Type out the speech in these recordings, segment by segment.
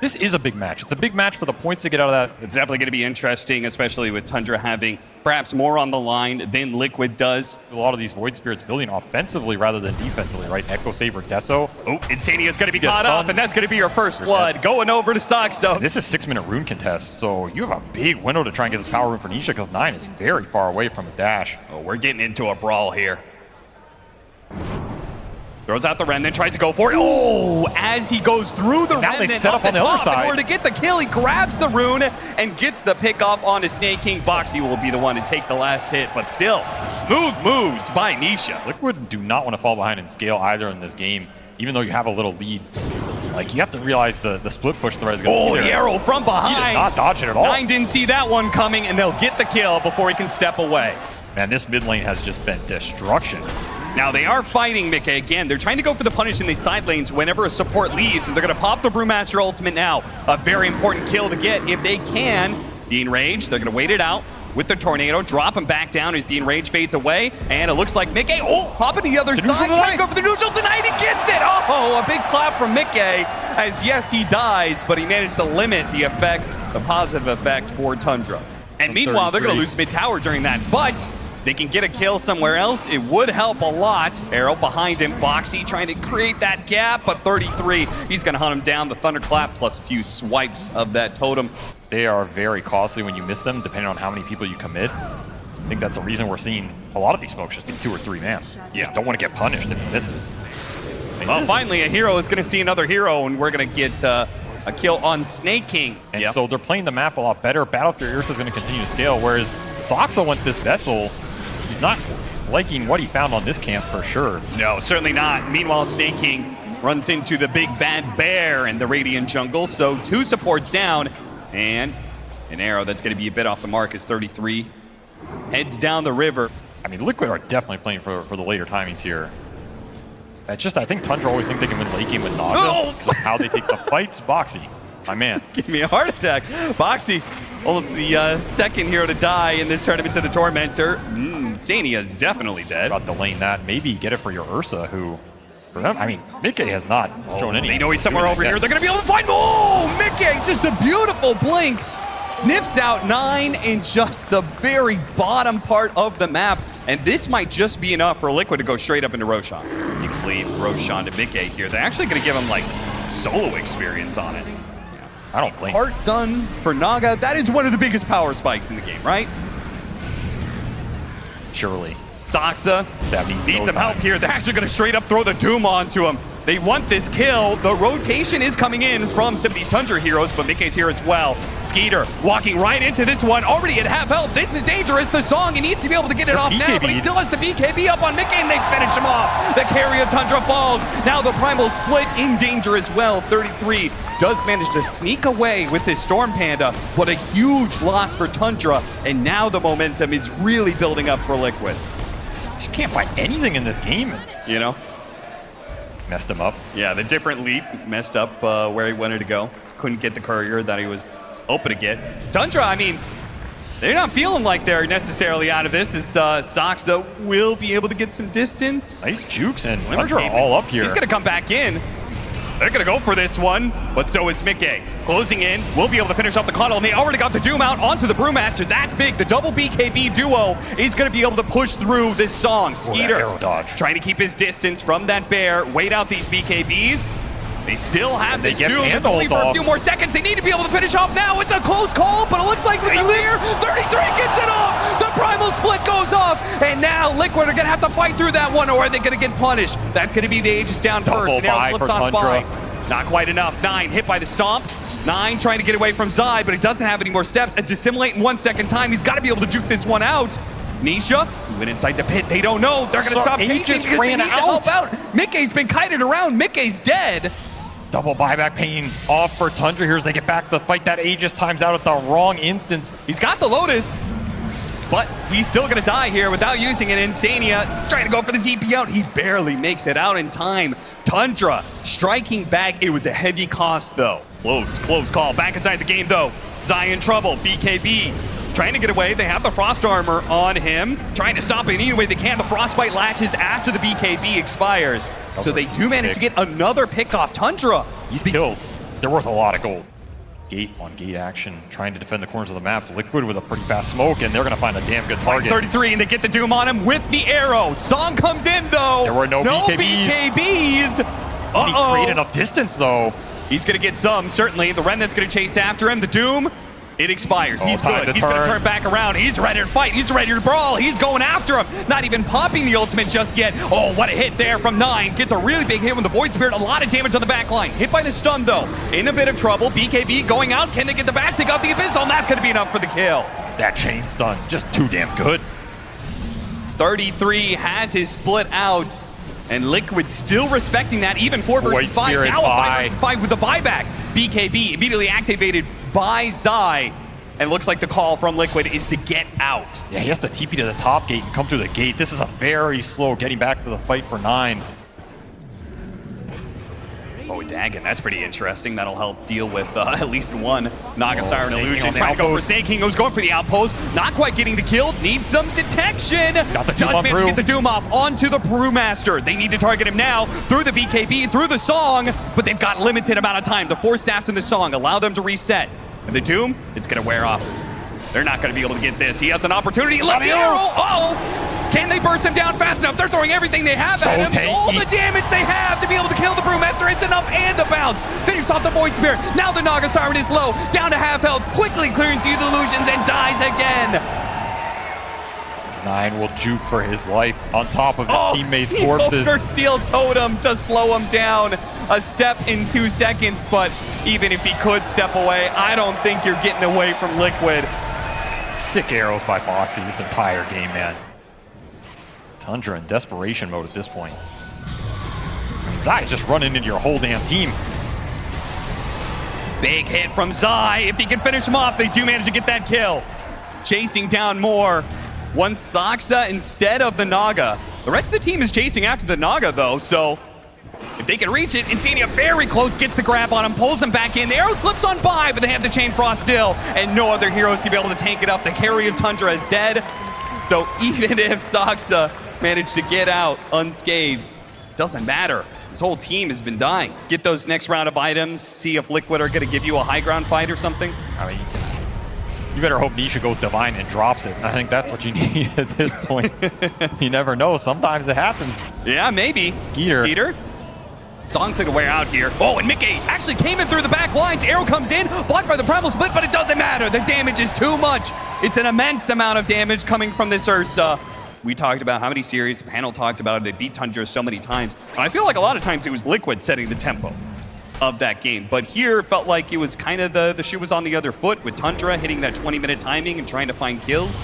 This is a big match. It's a big match for the points to get out of that. It's definitely going to be interesting, especially with Tundra having perhaps more on the line than Liquid does. A lot of these Void Spirits building offensively rather than defensively, right? Echo Saber, Deso. Oh, Insania is going to be caught off, and that's going to be your first blood. Going over to Saksa. This is six-minute rune contest, so you have a big window to try and get this power rune for Nisha because Nine is very far away from his dash. Oh, we're getting into a brawl here. Throws out the Remnant, tries to go for it. Oh, as he goes through the Now they Remnant set up on the other side. In order to get the kill, he grabs the rune and gets the pick off onto Snake King. Boxi will be the one to take the last hit, but still, smooth moves by Nisha. Liquid do not want to fall behind in scale either in this game, even though you have a little lead. Like, you have to realize the, the split push threat is going to Oh, be the there. arrow from behind. He did not dodge it at all. Nine didn't see that one coming, and they'll get the kill before he can step away. Man, this mid lane has just been destruction. Now they are fighting Mickey again. They're trying to go for the punish in these side lanes whenever a support leaves, and they're going to pop the Brewmaster ultimate now. A very important kill to get if they can. The Enrage, they're going to wait it out with the Tornado, drop him back down as the Enrage fades away, and it looks like Mickey, oh, hopping to the other neutral side, trying to go for the neutral tonight, he gets it! Oh, a big clap from Mickey, as yes, he dies, but he managed to limit the effect, the positive effect for Tundra. And meanwhile, they're going to lose mid-tower during that, but they can get a kill somewhere else. It would help a lot. Arrow behind him. Boxi trying to create that gap, but 33. He's going to hunt him down. The Thunderclap plus a few swipes of that totem. They are very costly when you miss them, depending on how many people you commit. I think that's the reason we're seeing a lot of these smokes just be two or three man. Yeah. don't want to get punished if he misses. Well, finally, a hero is going to see another hero, and we're going to get uh, a kill on Sneyking. And Yep. so they're playing the map a lot better. Battlefield Ursa is going to continue to scale, whereas Saksa went this vessel. He's not liking what he found on this camp for sure. No, certainly not. Meanwhile, Sneyking runs into the big bad bear in the Radiant jungle. So two supports down, and an arrow that's going to be a bit off the mark is 33. Heads down the river. I mean, Liquid are definitely playing for, for the later timings here. That's just, I think Tundra always think they can win late game with Naga because of how they take the fights. Boxi, my man. Give me a heart attack. Boxi, almost the uh, second hero to die in this tournament to the Tormentor. Mm, Sania is definitely dead. About to lane that. Maybe get it for your Ursa, who, I mean, Mickey has not shown any. They know he's somewhere over that. here. They're going to be able to find. Oh, Mickey, just a beautiful blink. Sniffs out nine in just the very bottom part of the map. And this might just be enough for Liquid to go straight up into Roshan. You can leave Roshan to Mickey here. They're actually going to give him like solo experience on it. I don't blame Part done for Naga. That is one of the biggest power spikes in the game, right? Surely. Saksa That means needs no some help here. They're actually going to straight up throw the Doom onto him. They want this kill. The rotation is coming in from some of these Tundra heroes, but Mickey's here as well. Skiter walking right into this one, already at half health. This is dangerous. The song, he needs to be able to get it off now, but he still has the BKB up on Mickey, and they finish him off. The carry of Tundra falls. Now the Primal Split in danger as well. 33 does manage to sneak away with his Storm Panda, but a huge loss for Tundra, and now the momentum is really building up for Liquid. Just can't find anything in this game. You know? Messed him up. Yeah, the different leap messed up uh, where he wanted to go. Couldn't get the courier that he was hoping to get. Tundra, I mean, they're not feeling like they're necessarily out of this. As uh, Saksa will be able to get some distance. Nice jukes and Tundra all up here. He's going to come back in. They're going to go for this one, but so is Mickey. Closing in, will be able to finish off the Coddle, and they already got the Doom out onto the Brewmaster. That's big. The double BKB duo is going to be able to push through this song. Skiter dodge. trying to keep his distance from that bear, wait out these BKBs. They still have They this Doom. It's only for a few more seconds. They need to be able to finish off now. It's a close call, but it looks like with the fear, 33 and now Liquid are going to have to fight through that one, or are they going to get punished? That's going to be the Aegis down Double first. now buy for Tundra. Not quite enough. Nine hit by the stomp. Nine trying to get away from Zai, but he doesn't have any more steps. And dissimulate in one second time. He's got to be able to juke this one out. Nisha went inside the pit. They don't know. They're going to So stop chasing just because they need to out. help out. Mickey's been kited around. Mickey's dead. Double buyback pain off for Tundra here as they get back to fight that Aegis times out at the wrong instance. He's got the Lotus, but he's still going to die here without using it. Insania trying to go for the ZP out. He barely makes it out in time. Tundra striking back. It was a heavy cost, though. Close, close call. Back inside the game, though. Zion trouble. BKB trying to get away. They have the Frost Armor on him. Trying to stop it any way they can. The Frostbite latches after the BKB expires. So they do manage to get another pick off Tundra. These kills. They're worth a lot of gold. Gate on gate action, trying to defend the corners of the map. Liquid with a pretty fast smoke, and they're going to find a damn good target. 33, and they get the Doom on him with the arrow. Song comes in, though. There were no BKBs. BKBs. He Uh-oh. create enough distance, though. He's going to get some, certainly. The Remnant's going to chase after him. The Doom, it expires. Oh, He's good. He's going to turn. back around. He's ready to fight. He's ready to brawl. He's going after him. Not even popping the ultimate just yet. Oh, what a hit there from Nine. Gets a really big hit with the Void Spirit. A lot of damage on the back line. Hit by the stun, though. In a bit of trouble. BKB going out. Can they get the bash? They got the Abyssal, and that's going to be enough for the kill. That chain stun, just too damn good. 33 has his split out. And Liquid still respecting that, even 4 versus Void 5. Spirit Now a 5 versus 5 with the buyback. BKB immediately activated by Zai. And looks like the call from Liquid is to get out. Yeah, he has to TP to the top gate and come through the gate. This is a very slow getting back to the fight for nine. Oh, Dagon, that's pretty interesting. That'll help deal with uh, at least one Naga Oh, Siren King illusion. Trying to go for outpost. Sneyking, who's going for the outpost. Not quite getting the kill. Needs some detection. Got the Does Doom manage to get the Doom off onto the Brewmaster. They need to target him now through the BKB, through the song, but they've got limited amount of time. The four staffs in the song allow them to reset. And the Doom, it's going to wear off. They're not going to be able to get this. He has an opportunity. Left the arrow. Uh-oh. Can they burst him down fast enough? They're throwing everything they have So at him. All the damage they have to be able to kill the Brewmaster. It's enough and the bounce. Finish off the Void Spirit. Now the Naga Siren is low, down to half health, quickly clearing through the illusions and dies again. Nine will juke for his life on top of his Oh, teammates' corpses. seal Totem to slow him down a step in two seconds, but even if he could step away, I don't think you're getting away from Liquid. Sick arrows by Boxi this entire game, man. Tundra in desperation mode at this point. I mean, Zai's just running into your whole damn team. Big hit from Zai. If he can finish him off, they do manage to get that kill. Chasing down more. One Saksa instead of the Naga. The rest of the team is chasing after the Naga, though, so if they can reach it, Insania very close, gets the grab on him, pulls him back in. The arrow slips on by, but they have the Chain Frost still, and no other heroes to be able to tank it up. The carry of Tundra is dead. So even if Saksa managed to get out unscathed, doesn't matter. This whole team has been dying. Get those next round of items, see if Liquid are going to give you a high ground fight or something. I mean, you, can, you better hope Nisha goes divine and drops it. I think that's what you need at this point. you never know. Sometimes it happens. Yeah, maybe. Skiter. Skiter. Song's gonna wear out here. Oh, and Mickey actually came in through the back lines. Arrow comes in, blocked by the Primal Split, but it doesn't matter. The damage is too much. It's an immense amount of damage coming from this Ursa. We talked about how many series, the panel talked about it. They beat Tundra so many times. And I feel like a lot of times it was Liquid setting the tempo of that game. But here it felt like it was kind of the, the shoe was on the other foot with Tundra hitting that 20 minute timing and trying to find kills.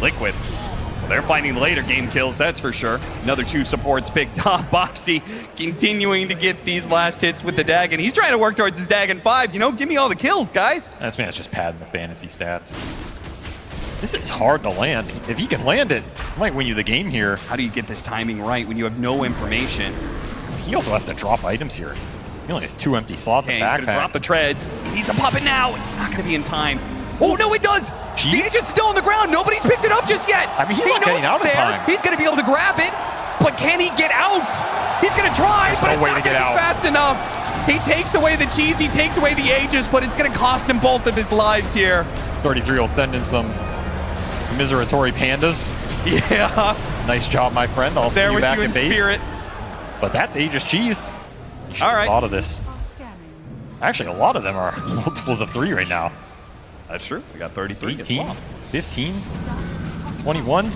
Liquid. Well, they're finding later game kills, that's for sure. Another two supports picked up. Boxi continuing to get these last hits with the Dagon. He's trying to work towards his Dagon 5. You know, give me all the kills, guys. This man's just padding the fantasy stats. This is hard to land. If he can land it, he might win you the game here. How do you get this timing right when you have no information? He also has to drop items here. He only has two empty slots in he's gonna drop the treads. He's a to pop it now. It's not gonna be in time. Oh no, it does! Jeez. He's just still on the ground. Nobody's picked it up just yet. I mean, he's he not getting out in there. time. He's gonna be able to grab it, but can he get out? He's gonna try, There's but no it's way not to get out. fast enough. He takes away the cheese, he takes away the Aegis, but it's gonna cost him both of his lives here. 33 will send in some miseratory pandas. Yeah, Nice job, my friend. I'll see there you with back you in base. spirit. But that's Aegis Cheese. All right. thought of this. Actually, a lot of them are multiples of three right now. That's true. We got 33 18, well. 15, 21.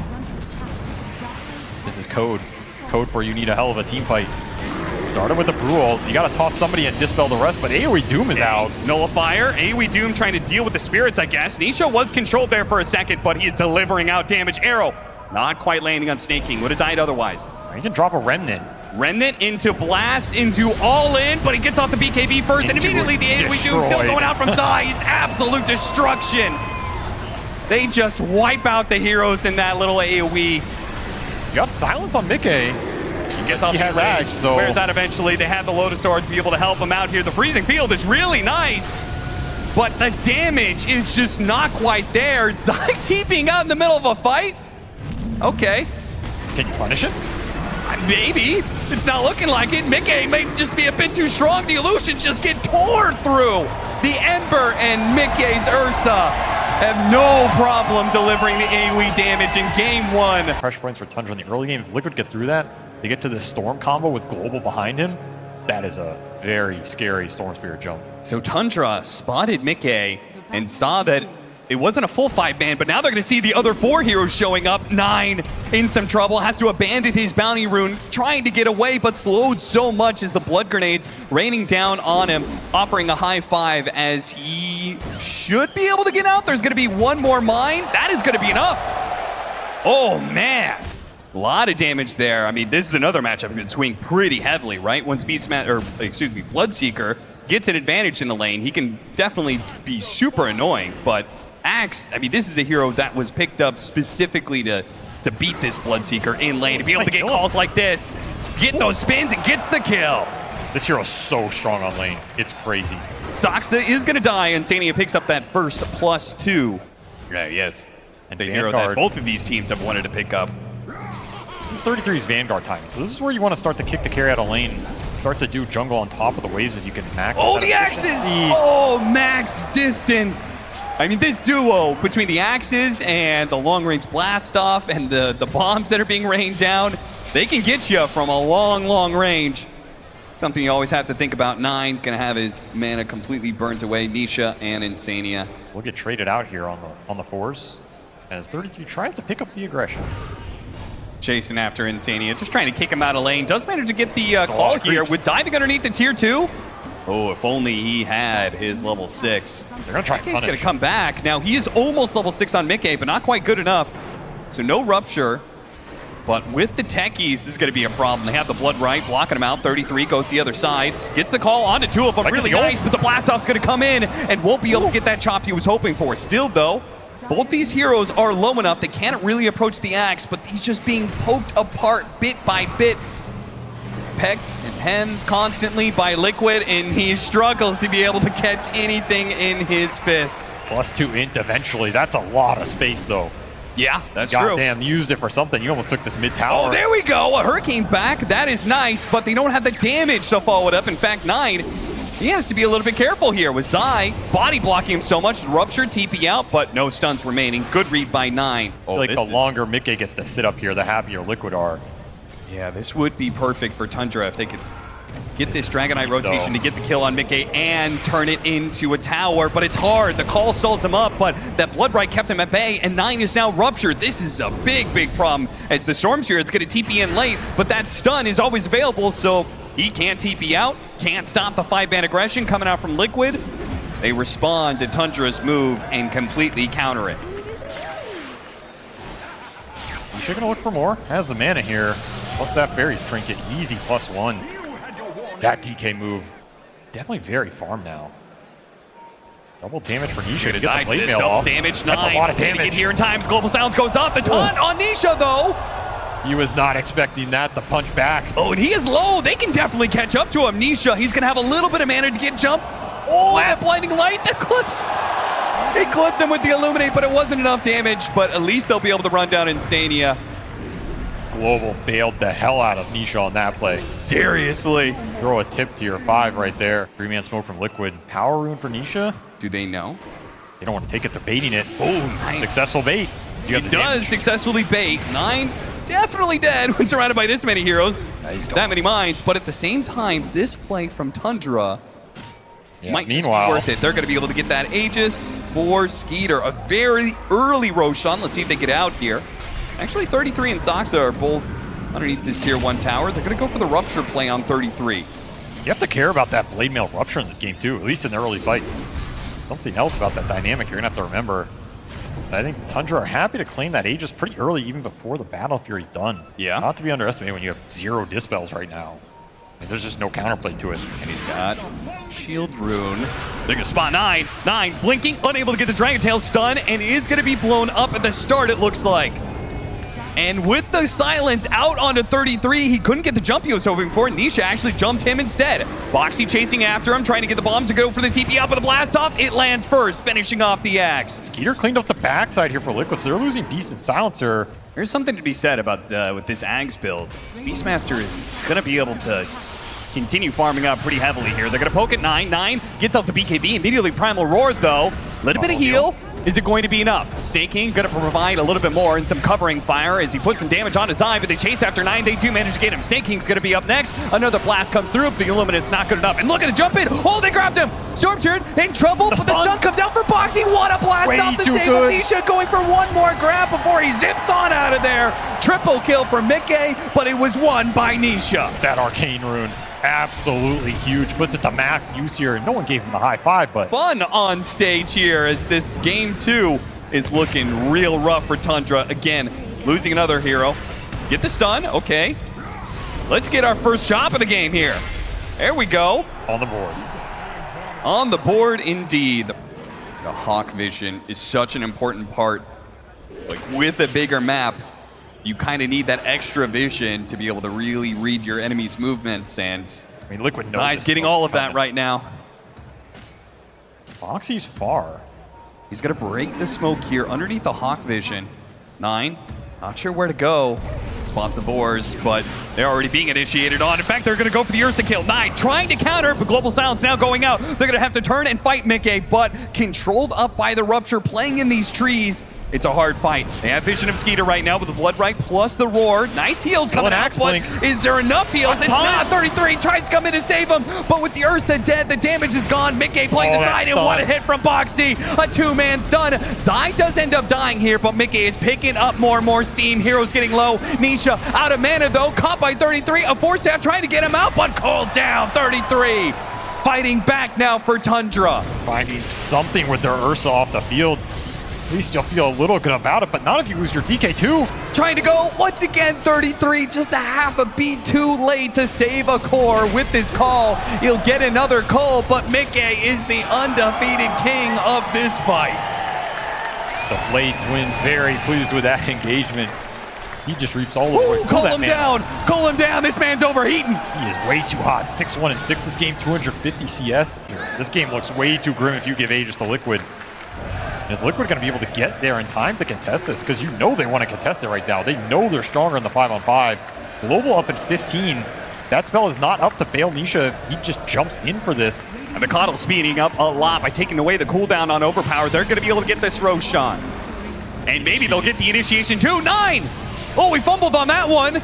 This is code. Code for you need a hell of a team fight. Started with the Brule. You got to toss somebody and dispel the rest, but AoE Doom is out. Nullifier, AoE Doom trying to deal with the spirits, I guess. Nisha was controlled there for a second, but he's delivering out damage. Arrow, not quite landing on Sneyking. Would have died otherwise. You can drop a Remnant. Remnant into Blast, into All In, but he gets off the BKB first, and Into immediately the AoE Doom still going out from Zai. It's absolute destruction. They just wipe out the heroes in that little AoE. You got silence on Mickey. He gets off He the has rage, Axe, so- wears that eventually. They have the Lotus Sword to be able to help him out here. The Freezing Field is really nice, but the damage is just not quite there. Zai TPing out in the middle of a fight? Okay, Can you punish it? maybe. It's not looking like it. Mickey may just be a bit too strong. The illusions just get torn through. The Ember and Mickey's Ursa have no problem delivering the AoE damage in game one. Pressure points for Tundra in the early game. If Liquid get through that, they get to the Storm combo with Global behind him. That is a very scary Storm Spirit jump. So Tundra spotted Mickey and saw that it wasn't a full five man, but now they're going to see the other four heroes showing up. Nine in some trouble, has to abandon his bounty rune, trying to get away, but slowed so much as the blood grenades raining down on him, offering a high five as he should be able to get out. There's going to be one more mine. That is going to be enough. Oh, man. A lot of damage there. I mean, this is another matchup that swing pretty heavily, right? Once Beastman, or excuse me, Bloodseeker gets an advantage in the lane, he can definitely be super annoying, but Axe, I mean, this is a hero that was picked up specifically to, to beat this Bloodseeker in lane, to be able to get calls like this, get those spins, and gets the kill. This hero's so strong on lane. It's crazy. Saksa is going to die, and Sania picks up that first plus two. Yeah, yes. And the hero that both of these teams have wanted to pick up. This 33 is Vanguard timing. So this is where you want to start to kick the carry out of lane. Start to do jungle on top of the waves if you can max. Oh, the axes! Oh, max distance! I mean, this duo between the axes and the long-range blast off and the, the bombs that are being rained down, they can get you from a long, long range. Something you always have to think about. Nine gonna have his mana completely burnt away. Nisha and Insania. We'll get traded out here on the on the fours as 33 tries to pick up the aggression chasing after Insania, just trying to kick him out of lane. Does manage to get the uh, call here with diving underneath the tier two. Oh, if only he had his level six. They're gonna try. He's gonna come back. Now he is almost level six on Mickey, but not quite good enough. So no rupture. But with the techies, this is going to be a problem. They have the Blood Rite, blocking him out. 33 goes the other side. Gets the call onto two of them. really nice, but the blast off's going to come in and won't be able to get that chop he was hoping for. Still, though, both these heroes are low enough they can't really approach the axe, but he's just being poked apart bit by bit. Pecked and hemmed constantly by Liquid, and he struggles to be able to catch anything in his fists. Plus two int eventually. That's a lot of space, though. Yeah, that's God true. Goddamn, used it for something. You almost took this mid tower. Oh, there we go. A Hurricane back. That is nice, but they don't have the damage to follow it up. In fact, Nine he has to be a little bit careful here with Zai body blocking him so much. Rupture TP out, but no stuns remaining. Good read by Nine. Oh, like the longer Mickey gets to sit up here, the happier Liquid are. Yeah, this would be perfect for Tundra if they could get this Dragon Knight rotation to get the kill on Mickey and turn it into a tower, but it's hard. The call stalls him up, but that Bloodbright kept him at bay, and 9 is now ruptured. This is a big, big problem. As the Storm's here, it's going to TP in late, but that stun is always available, so he can't TP out, can't stop the five-man aggression coming out from Liquid. They respond to Tundra's move and completely counter it. Nisha gonna look for more. Has the mana here. Plus that fairy trinket. Easy plus one. That DK move. Definitely very farm now. Double damage for Nisha to get the blade mail off. damage, nine. That's a lot of damage. Get here in time. Global Silence goes off. The taunt oh. on Nisha, though. He was not expecting that to punch back. Oh, and he is low. They can definitely catch up to him. Nisha, he's going to have a little bit of mana to get jumped. Oh, that blinding light, that clips. He clipped him with the Illuminate, but it wasn't enough damage. But at least they'll be able to run down Insania. Global bailed the hell out of Nisha on that play. Seriously. Throw a tip to your five right there. Three-man smoke from Liquid. Power rune for Nisha? Do they know? They don't want to take it. They're baiting it. Oh, nice. Successful bait. You he does damage. successfully bait. Nine definitely dead when surrounded by this many heroes, that many mines. But at the same time, this play from Tundra yeah, might meanwhile, just be worth it. They're going to be able to get that Aegis for Skiter. A very early Roshan. Let's see if they get out here. Actually, 33 and Saksa are both underneath this tier 1 tower. They're going to go for the Rupture play on 33. You have to care about that Blade Mail Rupture in this game, too, at least in the early fights. Something else about that dynamic you're going to have to remember. I think Tundra are happy to claim that Aegis pretty early, even before the Battle Fury's done. Yeah. Not to be underestimated when you have zero Dispels right now. I mean, there's just no counterplay to it. And he's got Shield Rune. They're gonna spot nine. Nine blinking, unable to get the Dragon Tail stun, and is gonna be blown up at the start, it looks like. And with the silence out onto 33, he couldn't get the jump he was hoping for. Nisha actually jumped him instead. Boxi chasing after him, trying to get the bombs to go for the TP out, but the blast off, it lands first, finishing off the axe. Skiter cleaned up the backside here for Liquid, so they're losing Beast and Silencer. There's something to be said about uh, with this Ags build. Beastmaster is going to be able to continue farming out pretty heavily here. They're going to poke at 9. 9 gets out the BKB. Immediately Primal Roar, though. Little bit of heal. Is it going to be enough? Staking going to provide a little bit more and some covering fire as he puts some damage on his eye, but they chase after 9. They do manage to get him. Staking's going to be up next. Another blast comes through. The Illuminate's not good enough. And look at the jump in. Oh, they grabbed him. Stormturd in trouble, the but stun. the stun comes out for Boxi. What a blast Way off the save of Nisha going for one more grab before he zips on out of there. Triple kill for Mickey, but it was won by Nisha. That arcane rune absolutely huge. Puts it to max use here. No one gave him a high five, but... Fun on stage here as this game two is looking real rough for Tundra. Again, losing another hero. Get the stun, okay. Let's get our first chop of the game here. There we go. On the board. On the board, indeed. The Hawk Vision is such an important part. Like, with a bigger map, you kind of need that extra vision to be able to really read your enemy's movements. And I mean, Liquid Zai's getting all of that right now. Foxy's far. He's going to break the smoke here underneath the Hawk Vision. Nine, not sure where to go. Spots the Boars, but they're already being initiated on. In fact, they're going to go for the Ursa kill. Nine trying to counter, but Global Silence now going out. They're going to have to turn and fight Mickey, but controlled up by the Rupture, playing in these trees. It's a hard fight. They have vision of Skiter right now with the Blood Rite plus the Roar. Nice heals coming out, but is there enough heals? It's not. 33 tries to come in to save him, but with the Ursa dead, the damage is gone. Mickey playing oh, the side, and what a hit from Boxi. A two-man stun. Zai does end up dying here, but Mickey is picking up more and more steam. Heroes getting low. Nisha out of mana, though. Caught by 33. A force out trying to get him out, but called down. 33 fighting back now for Tundra. Finding something with their Ursa off the field. At least you'll feel a little good about it, but not if you lose your DK2. Trying to go once again, 33, just a half a beat too late to save a core with this call. He'll get another call, but Mickey is the undefeated king of this fight. The Flayed Twins very pleased with that engagement. He just reaps all over. Ooh, call him man. down. Call him down. This man's overheating. He is way too hot. 6-1 and 6 this game, 250 CS. This game looks way too grim if you give Aegis to Liquid. Is Liquid going to be able to get there in time to contest this? Because you know they want to contest it right now. They know they're stronger in the 5 on 5. Global up at 15. That spell is not up to bail Nisha. He just jumps in for this. And the Coddle speeding up a lot by taking away the cooldown on Overpower. They're going to be able to get this Roshan. And maybe they'll get the initiation too. Nine! Oh, we fumbled on that one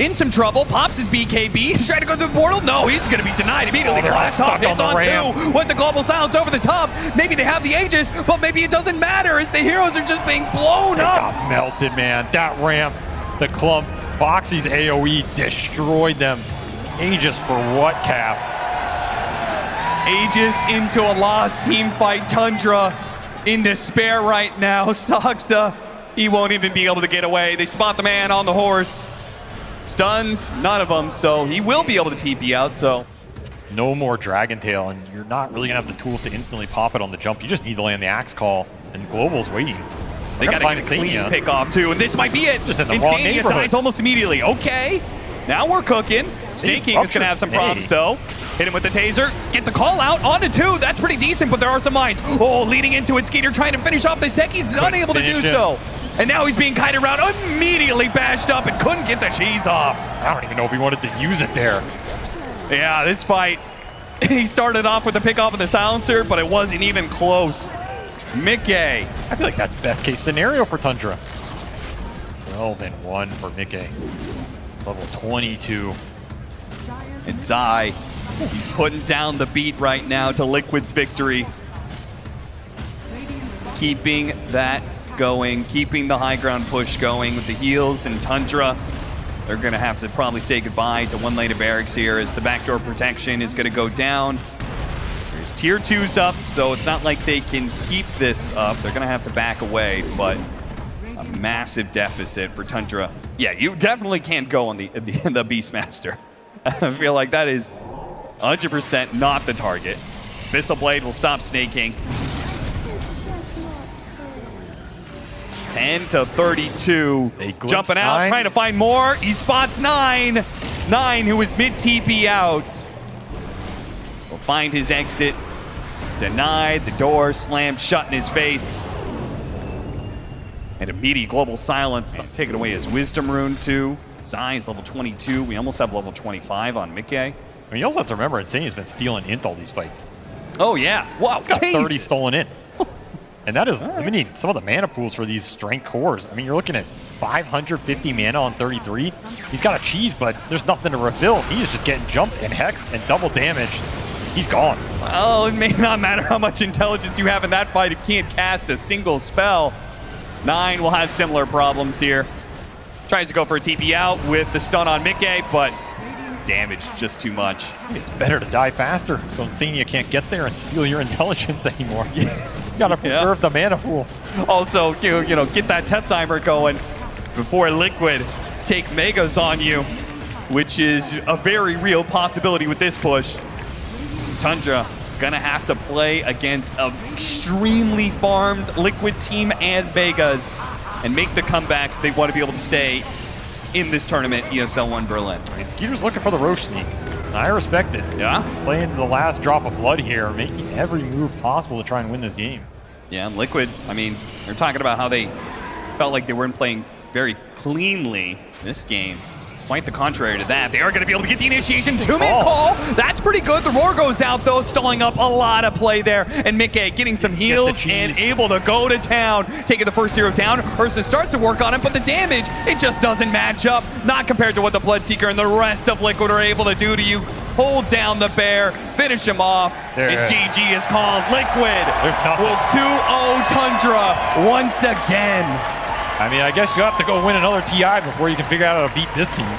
in some trouble. Pops his BKB. He's trying to go through the portal. No, he's going to be denied immediately. Oh, Blast off hits on, on two with the global silence over the top. Maybe they have the Aegis, but maybe it doesn't matter as the heroes are just being blown they up. got melted, man. That ramp, the clump, Boxi's AoE destroyed them. Aegis for what, Cap? Aegis into a lost team fight. Tundra in despair right now. Saksa, he won't even be able to get away. They spot the man on the horse. Stuns, none of them, so he will be able to TP out, so. No more Dragon Tail, and you're not really going to have the tools to instantly pop it on the jump. You just need to land the Axe Call, and Global's waiting. They got to get a clean pick off, too, and this might be it. Just in the Insania wrong neighborhood. dies almost immediately. Okay, now we're cooking. Sneyking is going to have some problems, though. Hit him with the taser. Get the call out On onto two. That's pretty decent, but there are some mines. Oh, leading into it. Skiter trying to finish off the Seki. He's unable to do so. And now he's being kited around, immediately bashed up and couldn't get the cheese off. I don't even know if he wanted to use it there. Yeah, this fight, he started off with the pick off of the silencer, but it wasn't even close. Mickey. I feel like that's best case scenario for Tundra. 12 and 1 for Mickey. Level 22. And Zai, he's putting down the beat right now to Liquid's victory. Keeping that going, keeping the high ground push going with the heals and Tundra. They're going to have to probably say goodbye to one lane of barracks here as the backdoor protection is going to go down. There's tier twos up, so it's not like they can keep this up. They're going to have to back away, but a massive deficit for Tundra. Yeah, you definitely can't go on the, the, the Beastmaster. I feel like that is 100% not the target. Abyssal Blade will stop snaking. 10 to 32. They Jumping out, nine. trying to find more. He spots nine. Nine, who is mid TP out. Will find his exit. Denied. The door slammed shut in his face. And immediate global silence. Taking away his wisdom rune, too. Zai is level 22. We almost have level 25 on Mickey. I mean, you also have to remember, Insania's been stealing int all these fights. Oh, yeah. Wow. He's got 30 stolen in. And that is, I mean, some of the mana pools for these strength cores. I mean, you're looking at 550 mana on 33. He's got a cheese, but there's nothing to refill. He is just getting jumped and hexed and double damaged. He's gone. Well, it may not matter how much intelligence you have in that fight if you can't cast a single spell. Nine will have similar problems here. Tries to go for a TP out with the stun on Mickey, but damage just too much. It's better to die faster so Insania can't get there and steal your intelligence anymore. You gotta preserve the mana pool. Also, you, you know, get that tep timer going before Liquid take Megas on you, which is a very real possibility with this push. Tundra gonna have to play against an extremely farmed Liquid team and Vegas and make the comeback they want to be able to stay in this tournament, ESL 1 Berlin. I Skiter's looking for the Rosh sneak. I respect it. Yeah? Playing to the last drop of blood here, making every move possible to try and win this game. Yeah, and Liquid, I mean, they're talking about how they felt like they weren't playing very cleanly this game. Quite the contrary to that. They are going to be able to get the initiation. Two-man call. call. That's pretty good. The roar goes out, though, stalling up a lot of play there. And Mickey getting some heals and able to go to town, taking the first hero down. Ursa starts to work on it, but the damage, it just doesn't match up. Not compared to what the Bloodseeker and the rest of Liquid are able to do to you. Hold down the bear, finish him off, There. and GG is called. Liquid will 2-0 Tundra once again. I mean, I guess you have to go win another TI before you can figure out how to beat this team.